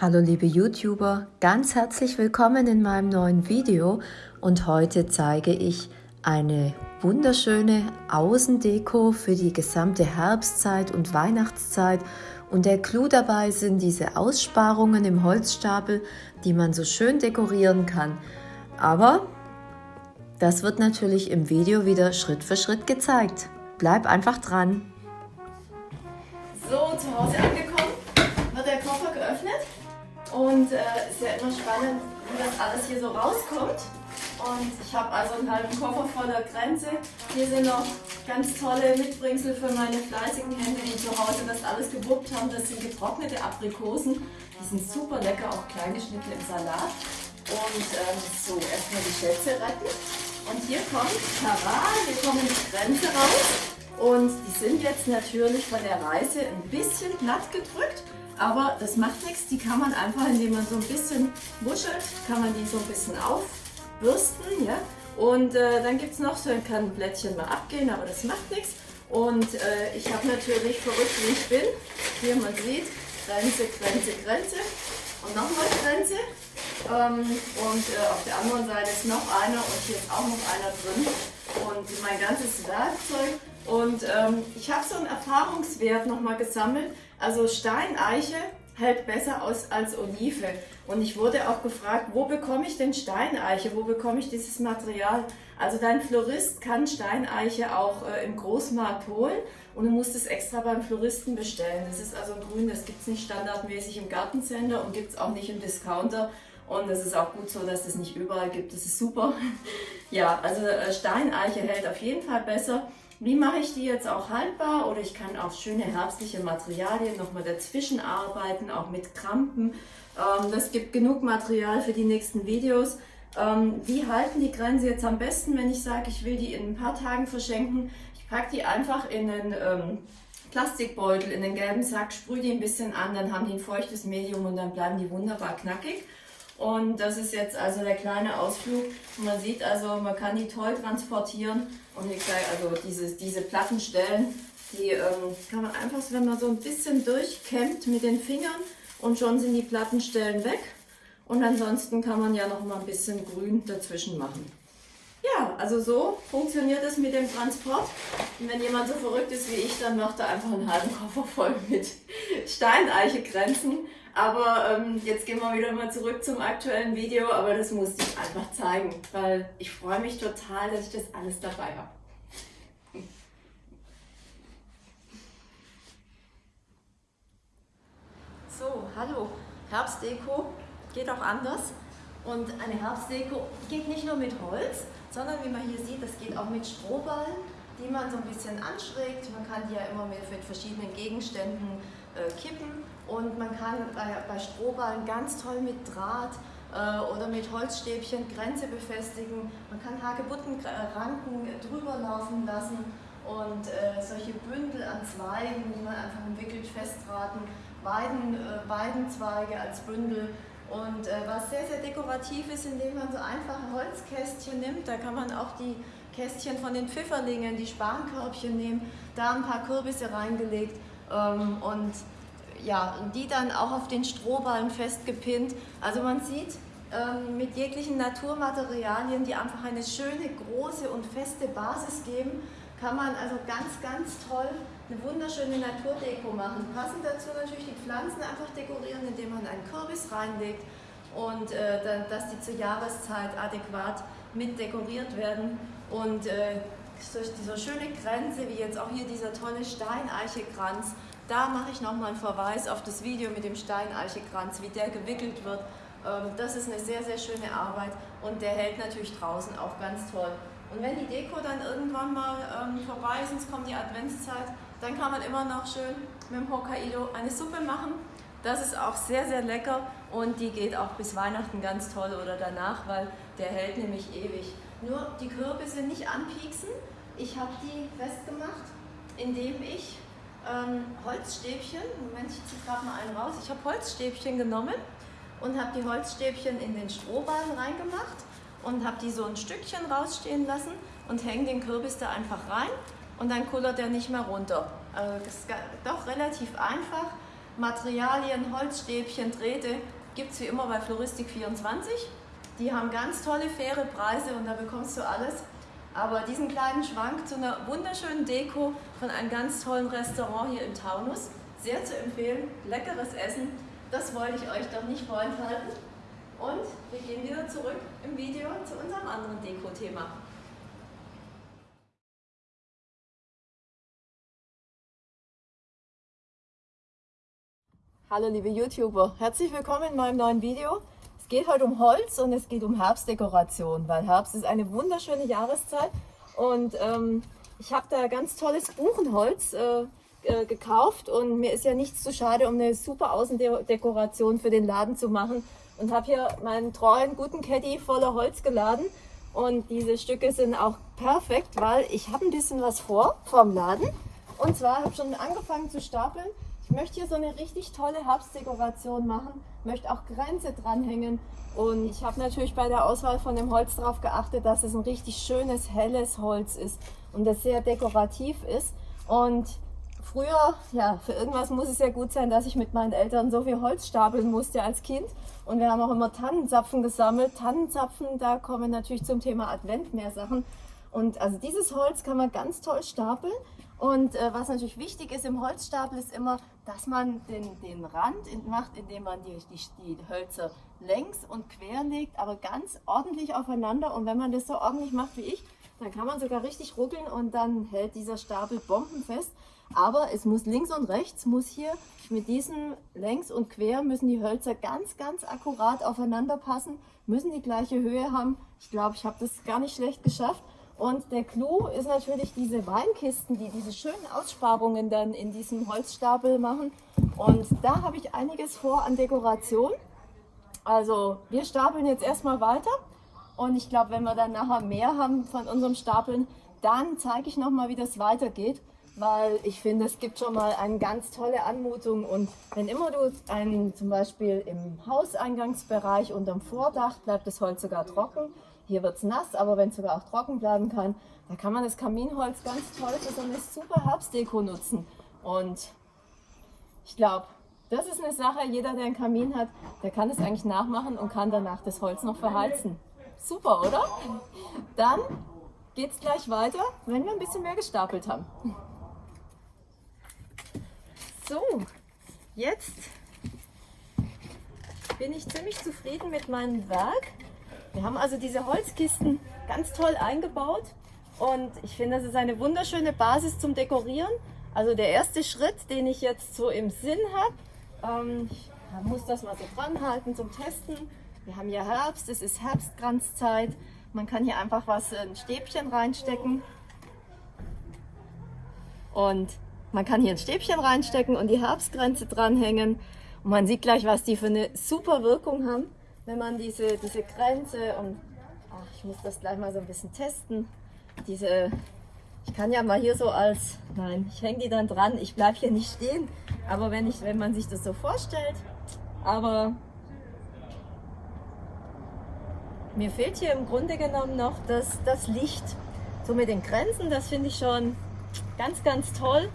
Hallo liebe YouTuber, ganz herzlich willkommen in meinem neuen Video und heute zeige ich eine wunderschöne Außendeko für die gesamte Herbstzeit und Weihnachtszeit und der Clou dabei sind diese Aussparungen im Holzstapel, die man so schön dekorieren kann. Aber das wird natürlich im Video wieder Schritt für Schritt gezeigt. Bleib einfach dran. So, zu Hause angekommen, wird der Koffer geöffnet und äh, ist ja immer spannend, wie das alles hier so rauskommt. Und ich habe also einen halben Koffer voller Grenze. Hier sind noch ganz tolle Mitbringsel für meine fleißigen Hände, die zu Hause das alles gewuppt haben. Das sind getrocknete Aprikosen. Die sind super lecker, auch kleine Schnitte im Salat. Und ähm, so, erstmal die Schätze retten. Und hier kommt, tada, hier kommen die Grenze raus. Und die sind jetzt natürlich von der Reise ein bisschen platt gedrückt. Aber das macht nichts, die kann man einfach, indem man so ein bisschen wuschelt, kann man die so ein bisschen aufbürsten. Ja? Und äh, dann gibt es noch so ein kann Blättchen mal abgehen, aber das macht nichts. Und äh, ich habe natürlich verrückt, wie ich bin. Hier man sieht, Grenze, Grenze, Grenze und nochmal Grenze. Ähm, und äh, auf der anderen Seite ist noch einer und hier ist auch noch einer drin. Und mein ganzes Werkzeug. Und ähm, ich habe so einen Erfahrungswert nochmal gesammelt. Also Steineiche hält besser aus als Olive. Und ich wurde auch gefragt, wo bekomme ich denn Steineiche? Wo bekomme ich dieses Material? Also dein Florist kann Steineiche auch äh, im Großmarkt holen und du musst es extra beim Floristen bestellen. Das ist also grün, das gibt es nicht standardmäßig im Gartencenter und gibt es auch nicht im Discounter. Und es ist auch gut so, dass es nicht überall gibt. Das ist super. ja, also äh, Steineiche hält auf jeden Fall besser. Wie mache ich die jetzt auch haltbar? Oder ich kann auch schöne herbstliche Materialien nochmal dazwischen arbeiten, auch mit Krampen. Ähm, das gibt genug Material für die nächsten Videos. Ähm, wie halten die Grenze jetzt am besten, wenn ich sage, ich will die in ein paar Tagen verschenken? Ich packe die einfach in einen ähm, Plastikbeutel, in den gelben Sack, sprühe die ein bisschen an, dann haben die ein feuchtes Medium und dann bleiben die wunderbar knackig. Und das ist jetzt also der kleine Ausflug. Man sieht also, man kann die toll transportieren. Und ich sage also, diese, diese Plattenstellen, die ähm, kann man einfach, wenn man so ein bisschen durchkämmt mit den Fingern und schon sind die Plattenstellen weg. Und ansonsten kann man ja noch mal ein bisschen grün dazwischen machen. Ja, also so funktioniert es mit dem Transport. Und wenn jemand so verrückt ist wie ich, dann macht er einfach einen halben Koffer voll mit Steineichegrenzen. Aber ähm, jetzt gehen wir wieder mal zurück zum aktuellen Video, aber das musste ich einfach zeigen, weil ich freue mich total, dass ich das alles dabei habe. So, hallo, Herbstdeko geht auch anders. Und eine Herbstdeko geht nicht nur mit Holz, sondern wie man hier sieht, das geht auch mit Strohballen, die man so ein bisschen anschrägt. Man kann die ja immer mit verschiedenen Gegenständen äh, kippen und man kann bei, bei Strohballen ganz toll mit Draht äh, oder mit Holzstäbchen Grenze befestigen. Man kann Hagebuttenranken drüber laufen lassen und äh, solche Bündel an Zweigen, die man einfach umwickelt festdrahten, Weiden, äh, Weidenzweige als Bündel. Und äh, was sehr, sehr dekorativ ist, indem man so einfache Holzkästchen nimmt, da kann man auch die Kästchen von den Pfifferlingen, die Spankörbchen nehmen, da ein paar Kürbisse reingelegt ähm, und ja, die dann auch auf den Strohballen festgepinnt. Also man sieht, ähm, mit jeglichen Naturmaterialien, die einfach eine schöne, große und feste Basis geben, kann man also ganz, ganz toll eine wunderschöne Naturdeko machen. Passend dazu natürlich die Pflanzen einfach dekorieren, indem man einen Kürbis reinlegt und äh, dann, dass die zur Jahreszeit adäquat mit dekoriert werden. Und äh, durch diese schöne Grenze, wie jetzt auch hier dieser tolle Steineichekranz, da mache ich nochmal einen Verweis auf das Video mit dem Steineichekranz, wie der gewickelt wird. Ähm, das ist eine sehr, sehr schöne Arbeit und der hält natürlich draußen auch ganz toll. Und wenn die Deko dann irgendwann mal ähm, vorbei ist, es kommt die Adventszeit, dann kann man immer noch schön mit dem Hokkaido eine Suppe machen. Das ist auch sehr, sehr lecker und die geht auch bis Weihnachten ganz toll oder danach, weil der hält nämlich ewig. Nur die Kürbisse nicht anpieksen. Ich habe die festgemacht, indem ich ähm, Holzstäbchen, Moment, ich ziehe gerade mal einen raus. Ich habe Holzstäbchen genommen und habe die Holzstäbchen in den Strohballen reingemacht und habe die so ein Stückchen rausstehen lassen und hänge den Kürbis da einfach rein und dann kullert er nicht mehr runter. Also das ist doch relativ einfach. Materialien, Holzstäbchen, Drähte gibt es wie immer bei Floristik24. Die haben ganz tolle, faire Preise und da bekommst du alles. Aber diesen kleinen Schwank zu einer wunderschönen Deko von einem ganz tollen Restaurant hier im Taunus, sehr zu empfehlen, leckeres Essen, das wollte ich euch doch nicht vorenthalten. Und wir gehen wieder zurück im Video zu unserem anderen Deko-Thema. Hallo liebe YouTuber, herzlich willkommen in meinem neuen Video. Es geht heute um Holz und es geht um Herbstdekoration, weil Herbst ist eine wunderschöne Jahreszeit. Und ähm, ich habe da ganz tolles Buchenholz äh, äh, gekauft und mir ist ja nichts zu schade, um eine super Außendekoration für den Laden zu machen. Und habe hier meinen treuen guten Caddy voller Holz geladen. Und diese Stücke sind auch perfekt, weil ich habe ein bisschen was vor vom Laden. Und zwar habe ich schon angefangen zu stapeln ich möchte hier so eine richtig tolle Herbstdekoration machen, möchte auch Grenze dranhängen und ich habe natürlich bei der Auswahl von dem Holz darauf geachtet, dass es ein richtig schönes, helles Holz ist und das sehr dekorativ ist. Und früher, ja, für irgendwas muss es ja gut sein, dass ich mit meinen Eltern so viel Holz stapeln musste als Kind. Und wir haben auch immer Tannenzapfen gesammelt. Tannenzapfen, da kommen natürlich zum Thema Advent mehr Sachen. Und also dieses Holz kann man ganz toll stapeln. Und äh, was natürlich wichtig ist im Holzstapel ist immer, dass man den, den Rand macht, indem man die, die, die Hölzer längs und quer legt, aber ganz ordentlich aufeinander. Und wenn man das so ordentlich macht wie ich, dann kann man sogar richtig ruckeln und dann hält dieser Stapel bombenfest. Aber es muss links und rechts, muss hier mit diesem längs und quer müssen die Hölzer ganz, ganz akkurat aufeinander passen, müssen die gleiche Höhe haben. Ich glaube, ich habe das gar nicht schlecht geschafft. Und der Clou ist natürlich diese Weinkisten, die diese schönen Aussparungen dann in diesem Holzstapel machen. Und da habe ich einiges vor an Dekoration. Also wir stapeln jetzt erstmal weiter. Und ich glaube, wenn wir dann nachher mehr haben von unserem Stapeln, dann zeige ich nochmal, wie das weitergeht. Weil ich finde, es gibt schon mal eine ganz tolle Anmutung. Und wenn immer du einen, zum Beispiel im Hauseingangsbereich unterm Vordach bleibt das Holz sogar trocken hier wird es nass, aber wenn es sogar auch trocken bleiben kann, da kann man das Kaminholz ganz toll für so eine super Herbstdeko nutzen. Und ich glaube, das ist eine Sache, jeder, der einen Kamin hat, der kann es eigentlich nachmachen und kann danach das Holz noch verheizen. Super, oder? Dann geht es gleich weiter, wenn wir ein bisschen mehr gestapelt haben. So, jetzt bin ich ziemlich zufrieden mit meinem Werk. Wir haben also diese Holzkisten ganz toll eingebaut und ich finde, das ist eine wunderschöne Basis zum Dekorieren. Also der erste Schritt, den ich jetzt so im Sinn habe, ähm, ich muss das mal so dran halten zum Testen. Wir haben ja Herbst, es ist Herbstkranzzeit. Man kann hier einfach was, ein Stäbchen reinstecken. Und man kann hier ein Stäbchen reinstecken und die Herbstgrenze dranhängen. Und man sieht gleich, was die für eine super Wirkung haben wenn man diese, diese Grenze und ach, ich muss das gleich mal so ein bisschen testen, diese, ich kann ja mal hier so als, nein, ich hänge die dann dran, ich bleibe hier nicht stehen, aber wenn, ich, wenn man sich das so vorstellt, aber mir fehlt hier im Grunde genommen noch das, das Licht. So mit den Grenzen, das finde ich schon ganz, ganz toll.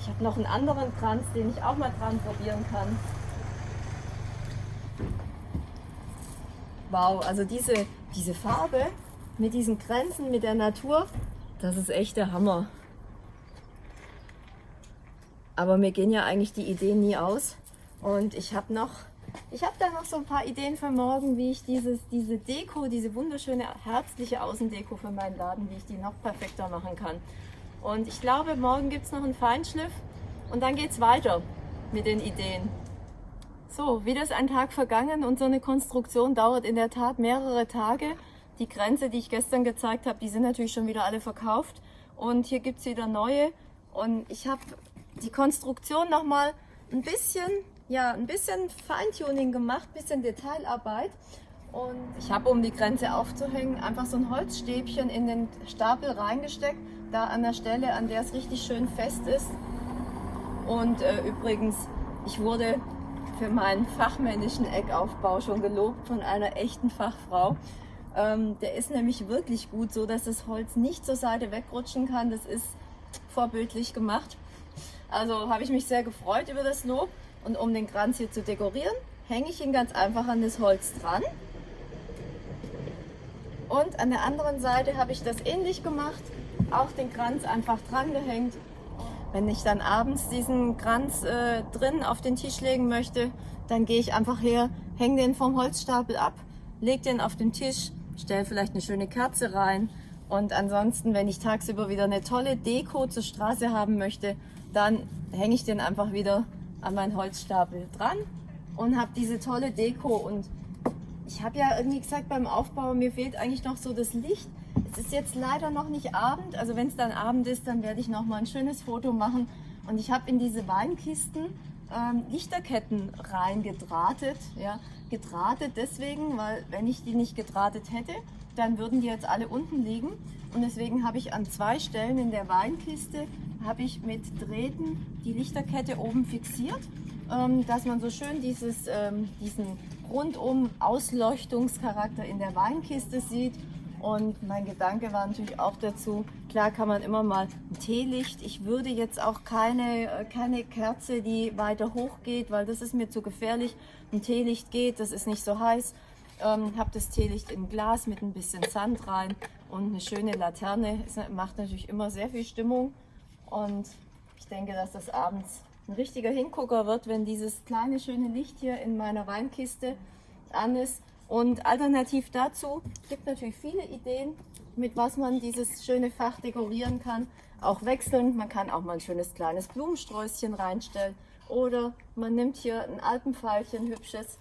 Ich habe noch einen anderen Kranz, den ich auch mal dran probieren kann. Wow, also diese, diese Farbe mit diesen Grenzen, mit der Natur, das ist echt der Hammer. Aber mir gehen ja eigentlich die Ideen nie aus. Und ich habe noch, ich habe da noch so ein paar Ideen für morgen, wie ich dieses, diese Deko, diese wunderschöne herbstliche Außendeko für meinen Laden, wie ich die noch perfekter machen kann. Und ich glaube, morgen gibt es noch einen Feinschliff und dann geht es weiter mit den Ideen. So, wieder ist ein Tag vergangen und so eine Konstruktion dauert in der Tat mehrere Tage. Die Grenze, die ich gestern gezeigt habe, die sind natürlich schon wieder alle verkauft. Und hier gibt es wieder neue. Und ich habe die Konstruktion nochmal ein bisschen, ja, ein bisschen Feintuning gemacht, ein bisschen Detailarbeit. Und ich habe, um die Grenze aufzuhängen, einfach so ein Holzstäbchen in den Stapel reingesteckt. Da an der Stelle, an der es richtig schön fest ist. Und äh, übrigens, ich wurde für meinen fachmännischen Eckaufbau schon gelobt von einer echten Fachfrau. Ähm, der ist nämlich wirklich gut, so dass das Holz nicht zur Seite wegrutschen kann. Das ist vorbildlich gemacht. Also habe ich mich sehr gefreut über das Lob. Und um den Kranz hier zu dekorieren, hänge ich ihn ganz einfach an das Holz dran. Und an der anderen Seite habe ich das ähnlich gemacht, auch den Kranz einfach dran gehängt. Wenn ich dann abends diesen Kranz äh, drin auf den Tisch legen möchte, dann gehe ich einfach her, hänge den vom Holzstapel ab, lege den auf den Tisch, stelle vielleicht eine schöne Kerze rein und ansonsten, wenn ich tagsüber wieder eine tolle Deko zur Straße haben möchte, dann hänge ich den einfach wieder an meinen Holzstapel dran und habe diese tolle Deko und ich habe ja irgendwie gesagt beim Aufbau, mir fehlt eigentlich noch so das Licht. Es ist jetzt leider noch nicht Abend, also wenn es dann Abend ist, dann werde ich noch mal ein schönes Foto machen. Und ich habe in diese Weinkisten ähm, Lichterketten reingedrahtet. Ja, gedrahtet deswegen, weil wenn ich die nicht gedrahtet hätte, dann würden die jetzt alle unten liegen. Und deswegen habe ich an zwei Stellen in der Weinkiste habe ich mit Drähten die Lichterkette oben fixiert, ähm, dass man so schön dieses, ähm, diesen rundum Ausleuchtungscharakter in der Weinkiste sieht. Und mein Gedanke war natürlich auch dazu, klar kann man immer mal ein Teelicht. Ich würde jetzt auch keine, äh, keine Kerze, die weiter hoch geht, weil das ist mir zu gefährlich. Ein Teelicht geht, das ist nicht so heiß. Ähm, habe das Teelicht in Glas mit ein bisschen Sand rein und eine schöne Laterne. Es macht natürlich immer sehr viel Stimmung. Und ich denke, dass das abends ein richtiger Hingucker wird, wenn dieses kleine schöne Licht hier in meiner Weinkiste an ist. Und alternativ dazu gibt natürlich viele Ideen, mit was man dieses schöne Fach dekorieren kann. Auch wechselnd, man kann auch mal ein schönes kleines Blumensträußchen reinstellen. Oder man nimmt hier ein Alpenpfeilchen, hübsches,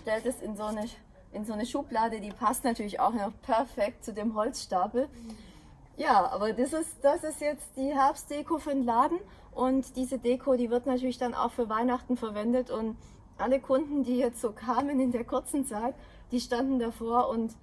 stellt es in so, eine, in so eine Schublade, die passt natürlich auch noch perfekt zu dem Holzstapel. Ja, aber das ist, das ist jetzt die Herbstdeko für den Laden und diese Deko, die wird natürlich dann auch für Weihnachten verwendet und alle Kunden, die jetzt so kamen in der kurzen Zeit, die standen davor und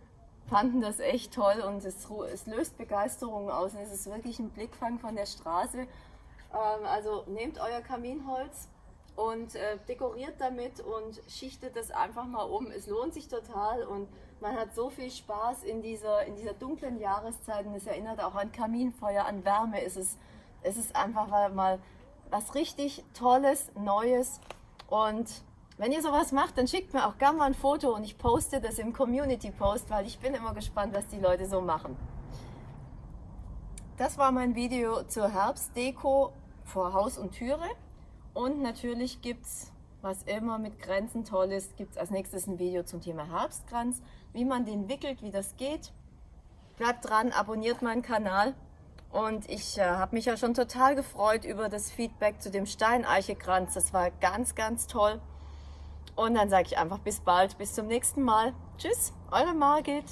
fanden das echt toll und es, es löst Begeisterung aus. Es ist wirklich ein Blickfang von der Straße. Ähm, also nehmt euer Kaminholz und äh, dekoriert damit und schichtet das einfach mal um. Es lohnt sich total und man hat so viel Spaß in dieser, in dieser dunklen Jahreszeit und es erinnert auch an Kaminfeuer, an Wärme. Es ist, es ist einfach mal was richtig Tolles, Neues und wenn ihr sowas macht, dann schickt mir auch gerne mal ein Foto und ich poste das im Community Post, weil ich bin immer gespannt, was die Leute so machen. Das war mein Video zur Herbstdeko vor Haus und Türe. Und natürlich gibt es, was immer mit Grenzen toll ist, gibt es als nächstes ein Video zum Thema Herbstkranz, wie man den wickelt, wie das geht. Bleibt dran, abonniert meinen Kanal. Und ich äh, habe mich ja schon total gefreut über das Feedback zu dem Steineichekranz. Das war ganz, ganz toll. Und dann sage ich einfach bis bald, bis zum nächsten Mal. Tschüss, eure Margit.